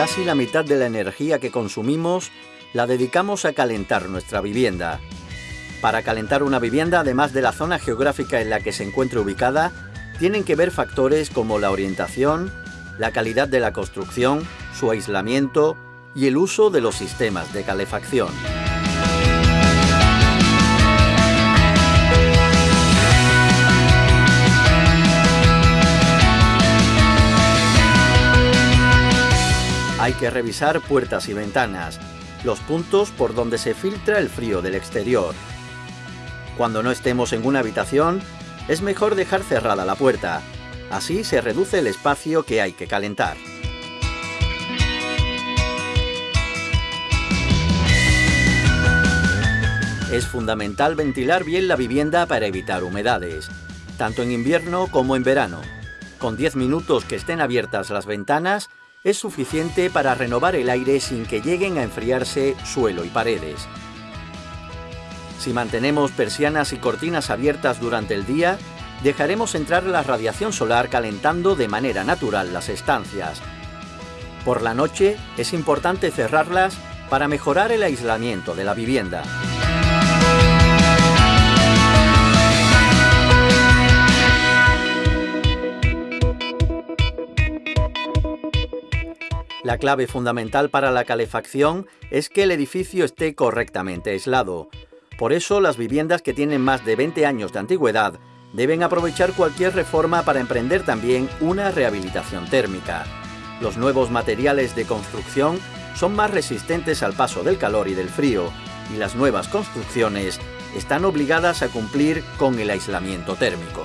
Casi la mitad de la energía que consumimos la dedicamos a calentar nuestra vivienda. Para calentar una vivienda, además de la zona geográfica en la que se encuentre ubicada, tienen que ver factores como la orientación, la calidad de la construcción, su aislamiento y el uso de los sistemas de calefacción. Hay que revisar puertas y ventanas, los puntos por donde se filtra el frío del exterior. Cuando no estemos en una habitación, es mejor dejar cerrada la puerta. Así se reduce el espacio que hay que calentar. Es fundamental ventilar bien la vivienda para evitar humedades, tanto en invierno como en verano. Con 10 minutos que estén abiertas las ventanas, es suficiente para renovar el aire sin que lleguen a enfriarse suelo y paredes. Si mantenemos persianas y cortinas abiertas durante el día, dejaremos entrar la radiación solar calentando de manera natural las estancias. Por la noche es importante cerrarlas para mejorar el aislamiento de la vivienda. La clave fundamental para la calefacción es que el edificio esté correctamente aislado. Por eso las viviendas que tienen más de 20 años de antigüedad deben aprovechar cualquier reforma para emprender también una rehabilitación térmica. Los nuevos materiales de construcción son más resistentes al paso del calor y del frío, y las nuevas construcciones están obligadas a cumplir con el aislamiento térmico.